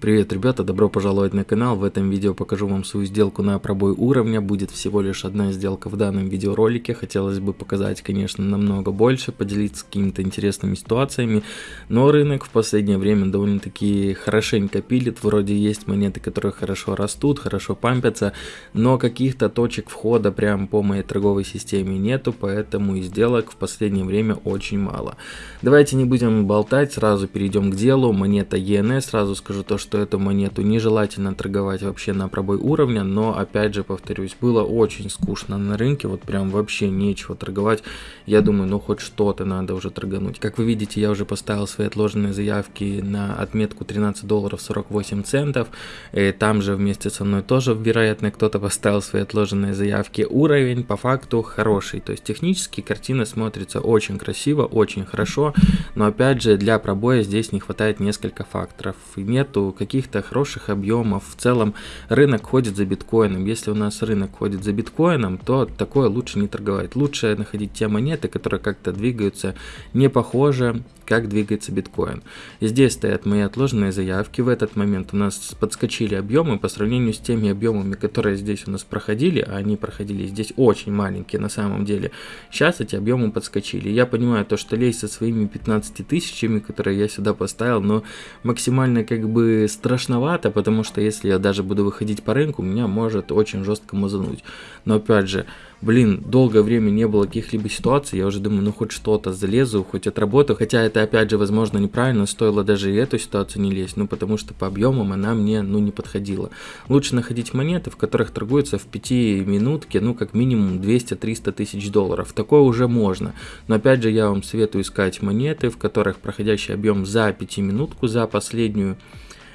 Привет, ребята, добро пожаловать на канал. В этом видео покажу вам свою сделку на пробой уровня. Будет всего лишь одна сделка в данном видеоролике. Хотелось бы показать, конечно, намного больше, поделиться какими-то интересными ситуациями. Но рынок в последнее время довольно-таки хорошенько пилит. Вроде есть монеты, которые хорошо растут, хорошо пампятся, но каких-то точек входа прям по моей торговой системе нету, поэтому и сделок в последнее время очень мало. Давайте не будем болтать, сразу перейдем к делу. Монета ENS, сразу скажу то, что что эту монету нежелательно торговать вообще на пробой уровня, но опять же повторюсь, было очень скучно на рынке, вот прям вообще нечего торговать. Я думаю, ну хоть что-то надо уже торгануть. Как вы видите, я уже поставил свои отложенные заявки на отметку 13 долларов 48 центов. И там же вместе со мной тоже, вероятно, кто-то поставил свои отложенные заявки. Уровень по факту хороший, то есть технически картина смотрится очень красиво, очень хорошо, но опять же для пробоя здесь не хватает несколько факторов. Нету каких-то хороших объемов. В целом рынок ходит за биткоином. Если у нас рынок ходит за биткоином, то такое лучше не торговать. Лучше находить те монеты, которые как-то двигаются не похоже как двигается биткоин. Здесь стоят мои отложенные заявки. В этот момент у нас подскочили объемы по сравнению с теми объемами, которые здесь у нас проходили, а они проходили здесь очень маленькие на самом деле. Сейчас эти объемы подскочили. Я понимаю то, что лезть со своими 15 тысячами, которые я сюда поставил, но максимально как бы страшновато, потому что если я даже буду выходить по рынку, меня может очень жестко мазануть. Но опять же, блин, долгое время не было каких-либо ситуаций, я уже думаю, ну хоть что-то залезу, хоть отработаю, хотя это опять же возможно неправильно, стоило даже и эту ситуацию не лезть, ну потому что по объемам она мне ну не подходила. Лучше находить монеты, в которых торгуются в 5 минутке, ну как минимум 200-300 тысяч долларов, такое уже можно, но опять же я вам советую искать монеты, в которых проходящий объем за 5 минутку, за последнюю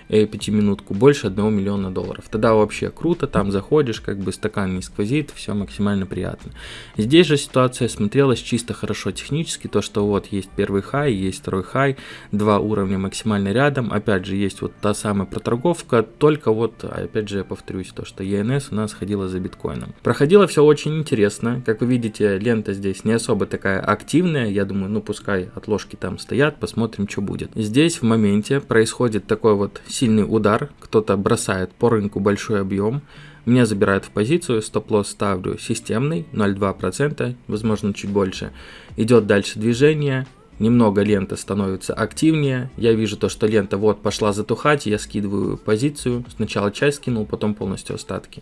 пятиминутку больше 1 миллиона долларов. Тогда вообще круто, там заходишь, как бы стакан не сквозит, все максимально приятно. Здесь же ситуация смотрелась чисто хорошо технически, то что вот есть первый хай, есть второй хай, два уровня максимально рядом, опять же есть вот та самая проторговка, только вот, опять же я повторюсь, то что ENS у нас ходила за биткоином. Проходило все очень интересно, как вы видите, лента здесь не особо такая активная, я думаю, ну пускай отложки там стоят, посмотрим, что будет. Здесь в моменте происходит такой вот сильный удар, кто-то бросает по рынку большой объем, меня забирают в позицию, стоп-лосс ставлю системный, 0,2%, возможно чуть больше. Идет дальше движение, немного лента становится активнее, я вижу то, что лента вот пошла затухать, я скидываю позицию, сначала часть скинул, потом полностью остатки.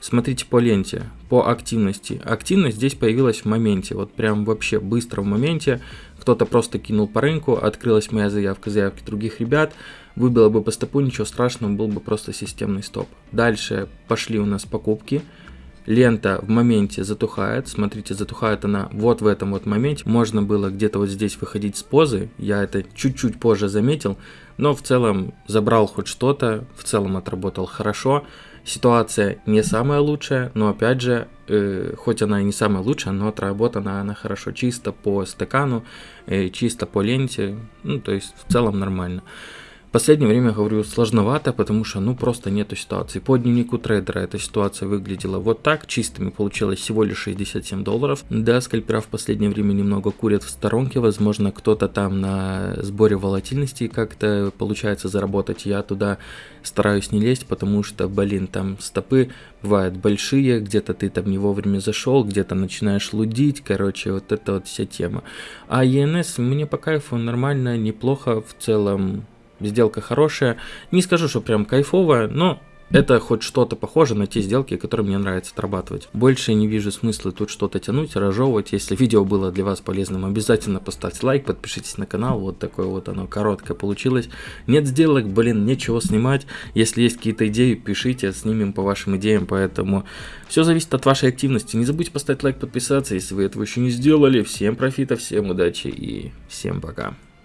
Смотрите по ленте, по активности. Активность здесь появилась в моменте, вот прям вообще быстро в моменте. Кто-то просто кинул по рынку, открылась моя заявка, заявки других ребят. Выбило бы по стопу, ничего страшного, был бы просто системный стоп. Дальше пошли у нас покупки. Лента в моменте затухает, смотрите, затухает она вот в этом вот моменте. Можно было где-то вот здесь выходить с позы, я это чуть-чуть позже заметил, но в целом забрал хоть что-то, в целом отработал хорошо. Ситуация не самая лучшая, но опять же, э, хоть она и не самая лучшая, но отработана она хорошо, чисто по стакану, э, чисто по ленте, ну то есть в целом нормально последнее время, говорю, сложновато, потому что, ну, просто нету ситуации. По дневнику трейдера эта ситуация выглядела вот так, чистыми получилось всего лишь 67 долларов. Да, скальпера в последнее время немного курят в сторонке, возможно, кто-то там на сборе волатильности как-то получается заработать. Я туда стараюсь не лезть, потому что, блин, там стопы бывают большие, где-то ты там не вовремя зашел, где-то начинаешь лудить, короче, вот это вот вся тема. А ENS мне по кайфу нормально, неплохо в целом Сделка хорошая. Не скажу, что прям кайфовая, но это хоть что-то похоже на те сделки, которые мне нравится отрабатывать. Больше не вижу смысла тут что-то тянуть, разжевывать. Если видео было для вас полезным, обязательно поставьте лайк, подпишитесь на канал. Вот такое вот оно короткое получилось. Нет сделок, блин, нечего снимать. Если есть какие-то идеи, пишите, снимем по вашим идеям. Поэтому все зависит от вашей активности. Не забудьте поставить лайк, подписаться, если вы этого еще не сделали. Всем профита, всем удачи и всем пока.